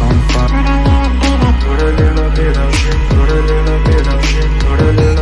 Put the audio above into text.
on fire. Put a little bit of shit, put a little bit of shit, put a little